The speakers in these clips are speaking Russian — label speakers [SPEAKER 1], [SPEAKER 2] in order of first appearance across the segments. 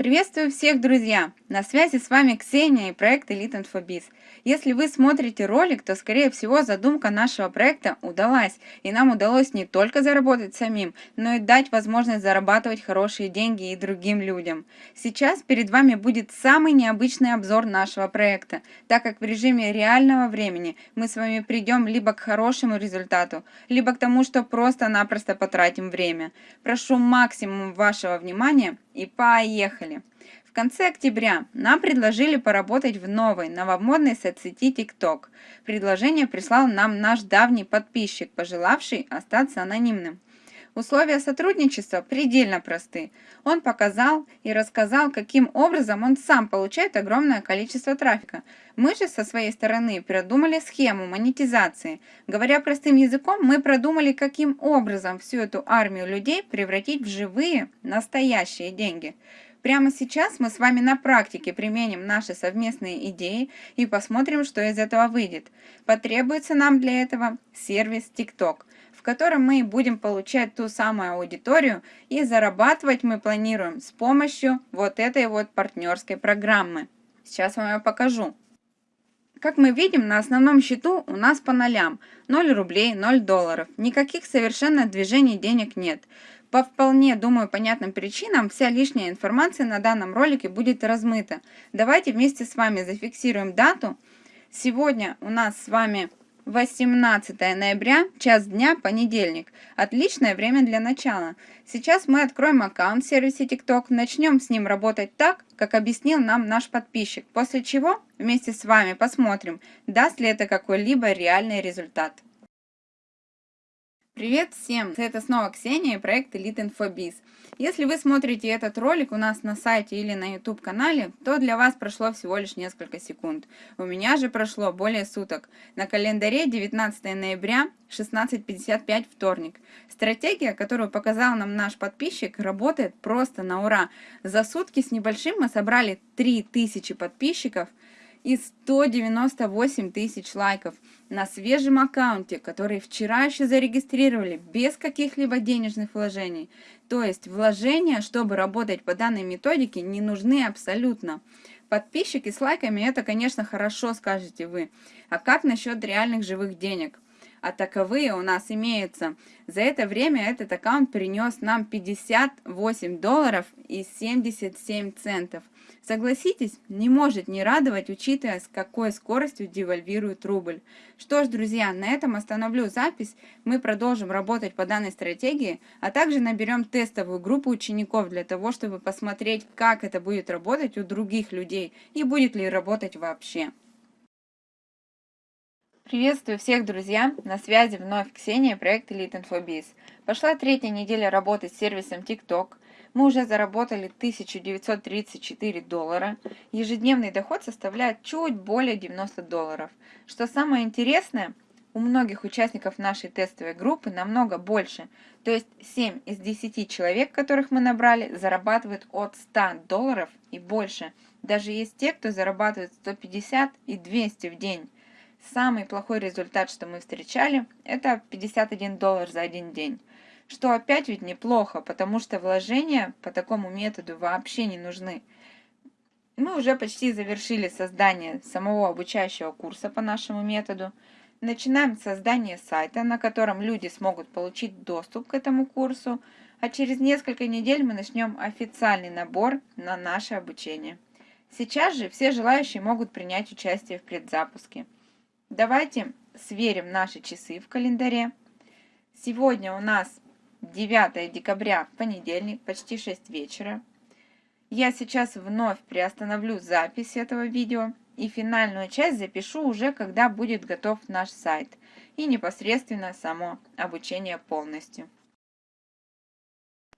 [SPEAKER 1] Приветствую всех, друзья! На связи с вами Ксения и проект Elite Infobiz. Если вы смотрите ролик, то, скорее всего, задумка нашего проекта удалась, и нам удалось не только заработать самим, но и дать возможность зарабатывать хорошие деньги и другим людям. Сейчас перед вами будет самый необычный обзор нашего проекта, так как в режиме реального времени мы с вами придем либо к хорошему результату, либо к тому, что просто-напросто потратим время. Прошу максимум вашего внимания и поехали! В конце октября нам предложили поработать в новой, новомодной соцсети TikTok. Предложение прислал нам наш давний подписчик, пожелавший остаться анонимным. Условия сотрудничества предельно просты. Он показал и рассказал, каким образом он сам получает огромное количество трафика. Мы же со своей стороны продумали схему монетизации. Говоря простым языком, мы продумали, каким образом всю эту армию людей превратить в живые, настоящие деньги. Прямо сейчас мы с вами на практике применим наши совместные идеи и посмотрим, что из этого выйдет. Потребуется нам для этого сервис TikTok, в котором мы будем получать ту самую аудиторию и зарабатывать мы планируем с помощью вот этой вот партнерской программы. Сейчас вам ее покажу. Как мы видим, на основном счету у нас по нолям 0 рублей, 0 долларов. Никаких совершенно движений денег нет. По вполне, думаю, понятным причинам вся лишняя информация на данном ролике будет размыта. Давайте вместе с вами зафиксируем дату. Сегодня у нас с вами 18 ноября, час дня, понедельник. Отличное время для начала. Сейчас мы откроем аккаунт в сервисе TikTok, начнем с ним работать так, как объяснил нам наш подписчик, после чего вместе с вами посмотрим, даст ли это какой-либо реальный результат. Привет всем! Это снова Ксения и проект Elite InfoBiz. Если вы смотрите этот ролик у нас на сайте или на YouTube канале, то для вас прошло всего лишь несколько секунд. У меня же прошло более суток. На календаре 19 ноября 16.55 вторник. Стратегия, которую показал нам наш подписчик, работает просто на ура. За сутки с небольшим мы собрали 3000 подписчиков – и 198 тысяч лайков на свежем аккаунте, который вчера еще зарегистрировали без каких-либо денежных вложений. То есть вложения, чтобы работать по данной методике, не нужны абсолютно. Подписчики с лайками это, конечно, хорошо, скажете вы. А как насчет реальных живых денег? А таковые у нас имеются. За это время этот аккаунт принес нам 58 долларов и 77 центов. Согласитесь, не может не радовать, учитывая, с какой скоростью девальвирует рубль. Что ж, друзья, на этом остановлю запись. Мы продолжим работать по данной стратегии, а также наберем тестовую группу учеников для того, чтобы посмотреть, как это будет работать у других людей и будет ли работать вообще. Приветствую всех, друзья! На связи вновь Ксения, проект Elite InfoBiz. Пошла третья неделя работы с сервисом TikTok. Мы уже заработали 1934 доллара. Ежедневный доход составляет чуть более 90 долларов. Что самое интересное, у многих участников нашей тестовой группы намного больше. То есть 7 из 10 человек, которых мы набрали, зарабатывают от 100 долларов и больше. Даже есть те, кто зарабатывает 150 и 200 в день. Самый плохой результат, что мы встречали, это 51 доллар за один день. Что опять ведь неплохо, потому что вложения по такому методу вообще не нужны. Мы уже почти завершили создание самого обучающего курса по нашему методу. Начинаем создание сайта, на котором люди смогут получить доступ к этому курсу, а через несколько недель мы начнем официальный набор на наше обучение. Сейчас же все желающие могут принять участие в предзапуске. Давайте сверим наши часы в календаре. Сегодня у нас 9 декабря, понедельник, почти 6 вечера. Я сейчас вновь приостановлю запись этого видео и финальную часть запишу уже, когда будет готов наш сайт и непосредственно само обучение полностью.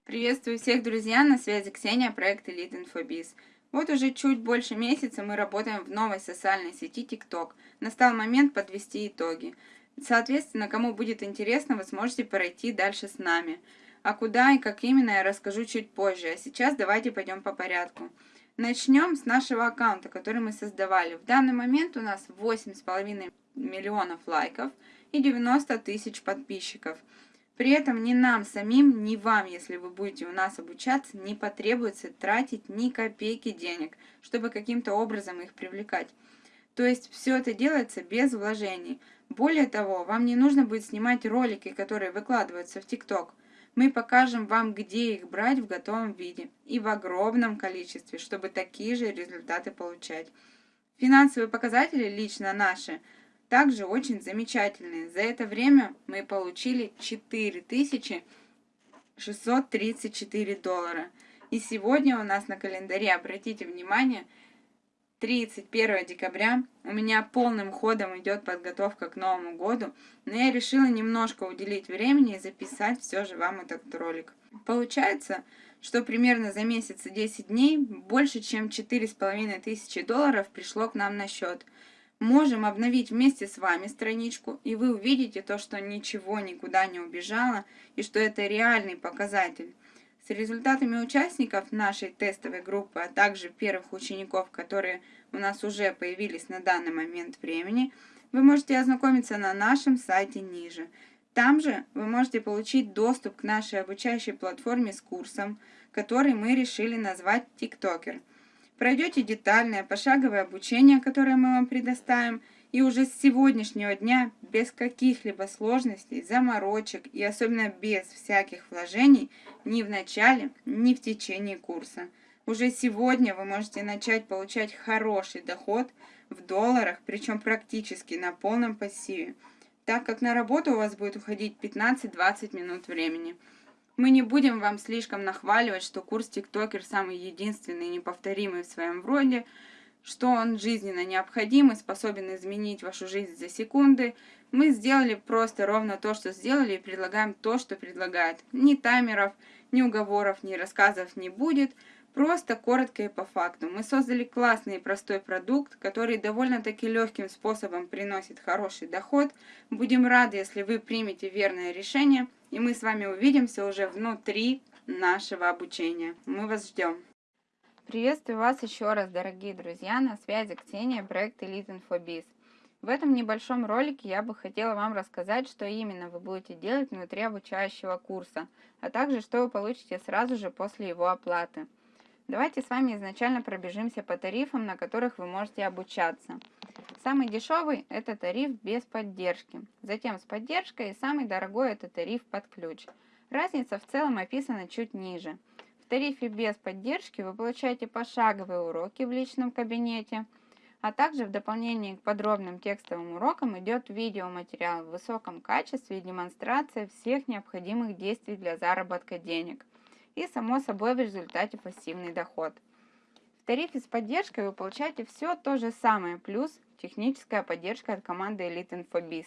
[SPEAKER 1] Приветствую всех, друзья! На связи Ксения, проект Elite InfoBiz. Вот уже чуть больше месяца мы работаем в новой социальной сети TikTok. Настал момент подвести итоги. Соответственно, кому будет интересно, вы сможете пройти дальше с нами. А куда и как именно, я расскажу чуть позже. А сейчас давайте пойдем по порядку. Начнем с нашего аккаунта, который мы создавали. В данный момент у нас 8,5 миллионов лайков и 90 тысяч подписчиков. При этом ни нам самим, ни вам, если вы будете у нас обучаться, не потребуется тратить ни копейки денег, чтобы каким-то образом их привлекать. То есть все это делается без вложений. Более того, вам не нужно будет снимать ролики, которые выкладываются в ТикТок. Мы покажем вам, где их брать в готовом виде и в огромном количестве, чтобы такие же результаты получать. Финансовые показатели лично наши – также очень замечательные. За это время мы получили 4634 доллара. И сегодня у нас на календаре, обратите внимание, 31 декабря. У меня полным ходом идет подготовка к Новому году, но я решила немножко уделить времени и записать все же вам этот ролик. Получается, что примерно за месяц и 10 дней больше чем 4,5 тысячи долларов пришло к нам на счет – Можем обновить вместе с вами страничку, и вы увидите то, что ничего никуда не убежало, и что это реальный показатель. С результатами участников нашей тестовой группы, а также первых учеников, которые у нас уже появились на данный момент времени, вы можете ознакомиться на нашем сайте ниже. Там же вы можете получить доступ к нашей обучающей платформе с курсом, который мы решили назвать «Тиктокер». Пройдете детальное пошаговое обучение, которое мы вам предоставим, и уже с сегодняшнего дня без каких-либо сложностей, заморочек и особенно без всяких вложений ни в начале, ни в течение курса. Уже сегодня вы можете начать получать хороший доход в долларах, причем практически на полном пассиве, так как на работу у вас будет уходить 15-20 минут времени. Мы не будем вам слишком нахваливать, что курс ТикТокер самый единственный и неповторимый в своем роде, что он жизненно необходим и способен изменить вашу жизнь за секунды. Мы сделали просто ровно то, что сделали, и предлагаем то, что предлагает. Ни таймеров, ни уговоров, ни рассказов не будет, просто коротко и по факту. Мы создали классный и простой продукт, который довольно-таки легким способом приносит хороший доход. Будем рады, если вы примете верное решение – и мы с вами увидимся уже внутри нашего обучения. Мы вас ждем. Приветствую вас еще раз, дорогие друзья, на связи Ксения, проект Elite InfoBiz. В этом небольшом ролике я бы хотела вам рассказать, что именно вы будете делать внутри обучающего курса, а также что вы получите сразу же после его оплаты. Давайте с вами изначально пробежимся по тарифам, на которых вы можете обучаться. Самый дешевый – это тариф без поддержки. Затем с поддержкой и самый дорогой – это тариф под ключ. Разница в целом описана чуть ниже. В тарифе без поддержки вы получаете пошаговые уроки в личном кабинете, а также в дополнение к подробным текстовым урокам идет видеоматериал в высоком качестве и демонстрация всех необходимых действий для заработка денег. И само собой в результате пассивный доход. В тарифе с поддержкой вы получаете все то же самое, плюс техническая поддержка от команды Elite InfoBiz.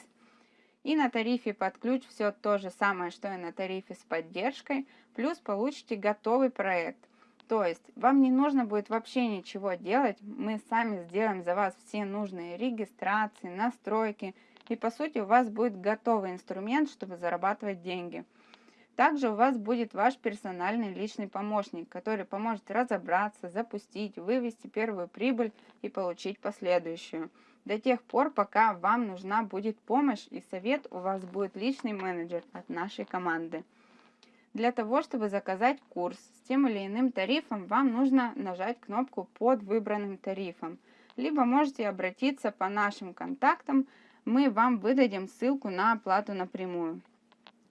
[SPEAKER 1] И на тарифе под ключ все то же самое, что и на тарифе с поддержкой, плюс получите готовый проект. То есть вам не нужно будет вообще ничего делать, мы сами сделаем за вас все нужные регистрации, настройки, и по сути у вас будет готовый инструмент, чтобы зарабатывать деньги. Также у вас будет ваш персональный личный помощник, который поможет разобраться, запустить, вывести первую прибыль и получить последующую. До тех пор, пока вам нужна будет помощь и совет, у вас будет личный менеджер от нашей команды. Для того, чтобы заказать курс с тем или иным тарифом, вам нужно нажать кнопку под выбранным тарифом. Либо можете обратиться по нашим контактам, мы вам выдадим ссылку на оплату напрямую.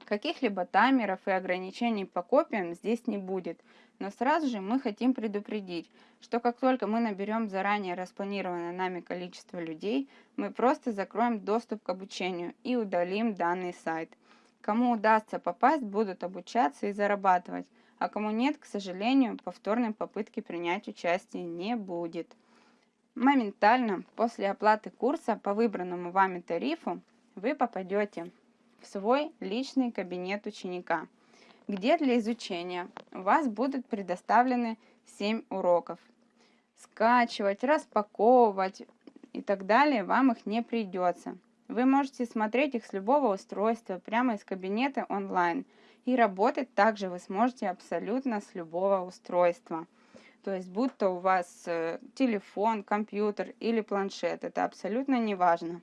[SPEAKER 1] Каких-либо таймеров и ограничений по копиям здесь не будет, но сразу же мы хотим предупредить, что как только мы наберем заранее распланированное нами количество людей, мы просто закроем доступ к обучению и удалим данный сайт. Кому удастся попасть, будут обучаться и зарабатывать, а кому нет, к сожалению, повторной попытки принять участие не будет. Моментально после оплаты курса по выбранному вами тарифу вы попадете в свой личный кабинет ученика, где для изучения у вас будут предоставлены 7 уроков. Скачивать, распаковывать и так далее вам их не придется. Вы можете смотреть их с любого устройства прямо из кабинета онлайн. И работать также вы сможете абсолютно с любого устройства. То есть, будь то у вас э, телефон, компьютер или планшет, это абсолютно не важно.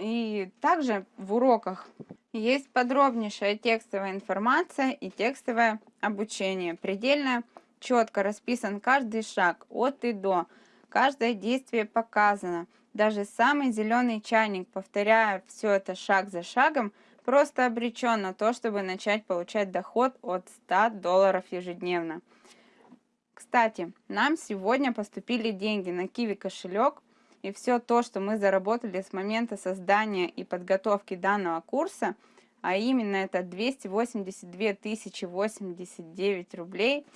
[SPEAKER 1] И также в уроках Есть подробнейшая текстовая информация и текстовое обучение. Предельно четко расписан каждый шаг от и до. Каждое действие показано. Даже самый зеленый чайник, повторяя все это шаг за шагом, просто обречен на то, чтобы начать получать доход от 100 долларов ежедневно. Кстати, нам сегодня поступили деньги на Kiwi кошелек, и все то, что мы заработали с момента создания и подготовки данного курса, а именно это 282 тысячи 89 рублей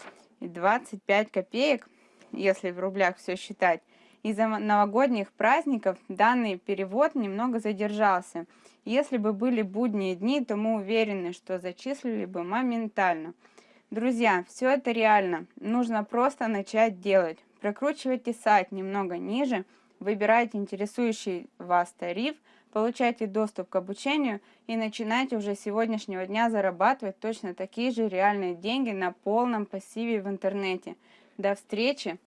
[SPEAKER 1] и 25 копеек, если в рублях все считать, из-за новогодних праздников данный перевод немного задержался. Если бы были будние дни, то мы уверены, что зачислили бы моментально. Друзья, все это реально. Нужно просто начать делать. Прокручивайте сайт немного ниже, выбирайте интересующий вас тариф, получайте доступ к обучению и начинайте уже с сегодняшнего дня зарабатывать точно такие же реальные деньги на полном пассиве в интернете. До встречи!